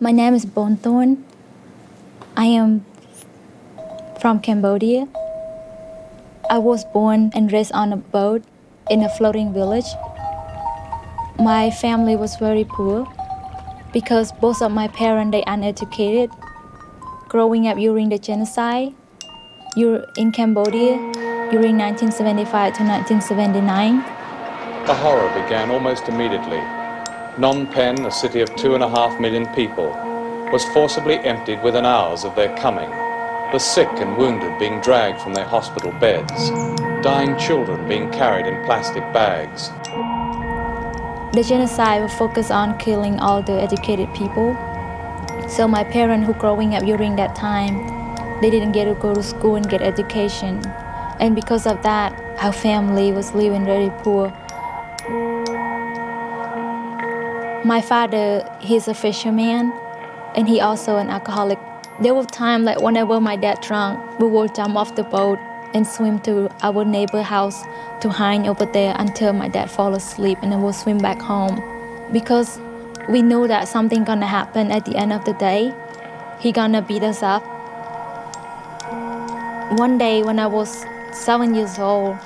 My name is Bonthorn. I am from Cambodia. I was born and raised on a boat in a floating village. My family was very poor because both of my parents they uneducated. Growing up during the genocide, you're in Cambodia during 1975 to 1979. The horror began almost immediately Phnom Penh, a city of two and a half million people, was forcibly emptied within hours of their coming, the sick and wounded being dragged from their hospital beds, dying children being carried in plastic bags. The genocide was focused on killing all the educated people. So my parents who growing up during that time, they didn't get to go to school and get education. And because of that, our family was living very poor. My father, he's a fisherman, and he also an alcoholic. There were times like whenever my dad drunk, we would jump off the boat and swim to our neighbor house to hide over there until my dad fall asleep and then we'll swim back home. Because we know that something gonna happen at the end of the day. He gonna beat us up. One day when I was seven years old,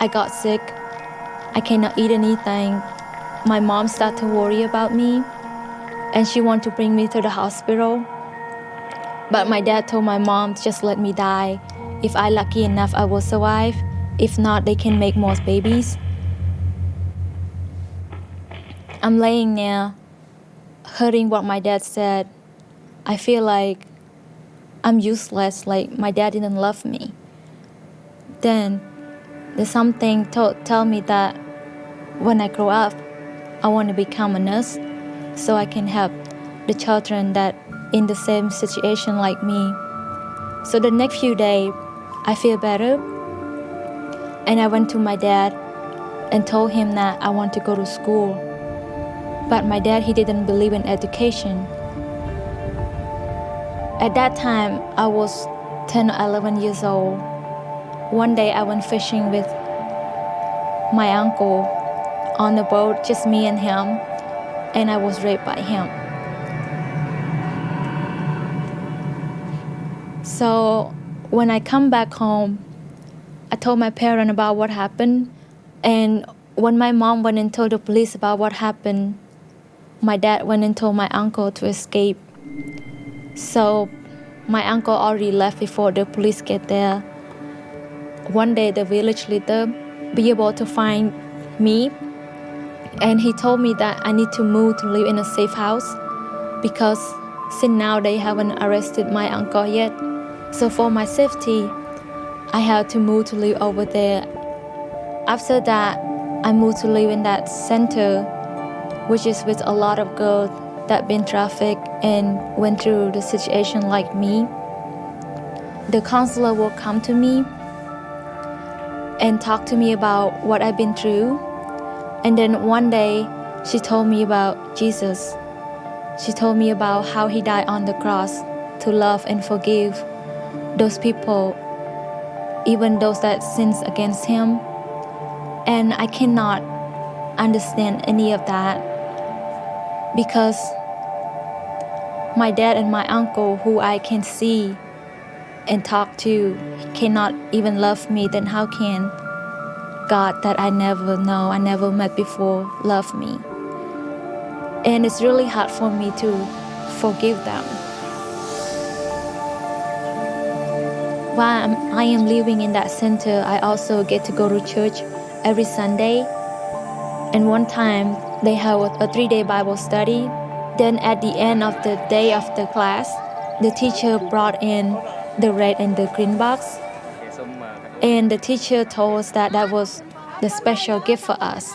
I got sick. I cannot eat anything my mom started to worry about me and she wanted to bring me to the hospital. But my dad told my mom, just let me die. If I lucky enough, I will survive. If not, they can make more babies. I'm laying there, hearing what my dad said. I feel like I'm useless, like my dad didn't love me. Then there's something to tell me that when I grow up, I want to become a nurse so I can help the children that in the same situation like me. So the next few days, I feel better. And I went to my dad and told him that I want to go to school. But my dad, he didn't believe in education. At that time, I was 10 or 11 years old. One day I went fishing with my uncle on the boat, just me and him, and I was raped by him. So when I come back home, I told my parents about what happened, and when my mom went and told the police about what happened, my dad went and told my uncle to escape. So my uncle already left before the police get there. One day the village leader be able to find me and he told me that I need to move to live in a safe house because since now they haven't arrested my uncle yet. So for my safety, I had to move to live over there. After that, I moved to live in that center, which is with a lot of girls that been trafficked and went through the situation like me. The counselor will come to me and talk to me about what I've been through and then one day, she told me about Jesus. She told me about how he died on the cross to love and forgive those people, even those that sins against him. And I cannot understand any of that because my dad and my uncle, who I can see and talk to, cannot even love me, then how can God that I never know, I never met before, love me. And it's really hard for me to forgive them. While I am living in that center, I also get to go to church every Sunday. And one time, they have a three-day Bible study. Then at the end of the day of the class, the teacher brought in the red and the green box and the teacher told us that that was the special gift for us.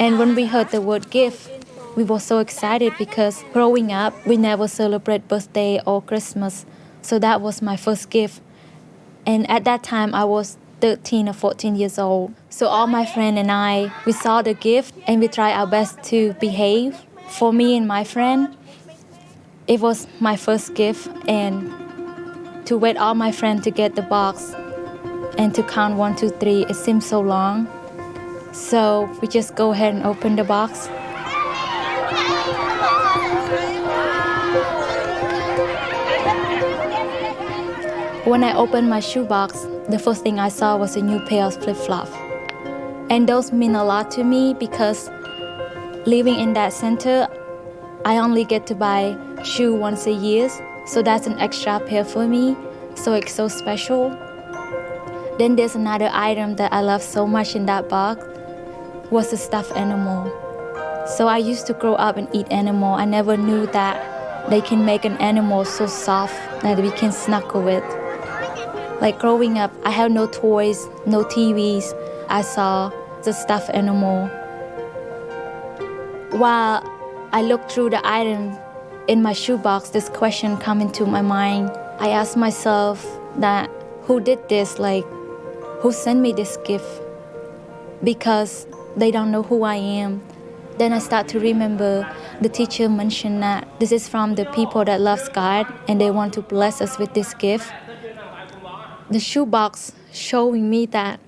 And when we heard the word gift, we were so excited because growing up, we never celebrate birthday or Christmas. So that was my first gift. And at that time, I was 13 or 14 years old. So all my friend and I, we saw the gift and we tried our best to behave. For me and my friend, it was my first gift and to wait all my friends to get the box and to count one, two, three, it seems so long. So we just go ahead and open the box. When I opened my shoebox, the first thing I saw was a new pair of flip-flops. And those mean a lot to me because living in that center, I only get to buy shoe once a year, so that's an extra pair for me, so it's so special. Then there's another item that I love so much in that box, was a stuffed animal. So I used to grow up and eat animal. I never knew that they can make an animal so soft that we can snuggle with. Like growing up, I had no toys, no TVs. I saw the stuffed animal. While I looked through the items in my shoebox, this question come into my mind. I asked myself that who did this? Like, who sent me this gift? Because they don't know who I am. Then I start to remember the teacher mentioned that this is from the people that loves God and they want to bless us with this gift. The shoebox showing me that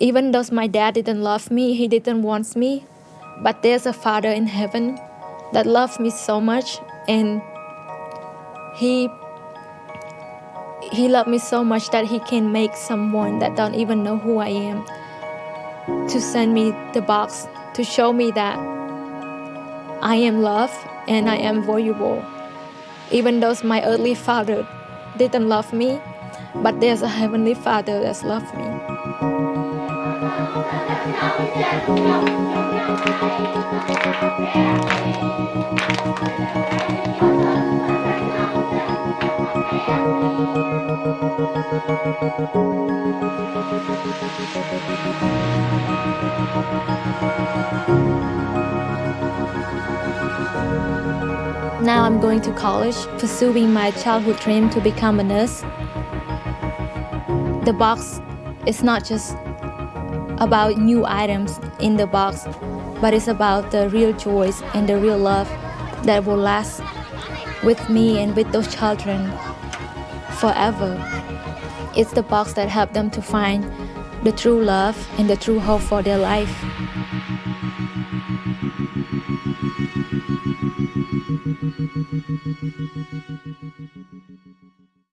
even though my dad didn't love me, he didn't want me, but there's a father in heaven that loves me so much and he he loved me so much that he can make someone that don't even know who I am to send me the box to show me that I am loved and I am valuable. Even though my earthly father didn't love me, but there's a heavenly father that's loved me. Now I'm going to college, pursuing my childhood dream to become a nurse. The box is not just about new items in the box, but it's about the real joys and the real love that will last with me and with those children forever. It's the box that helped them to find the true love and the true hope for their life.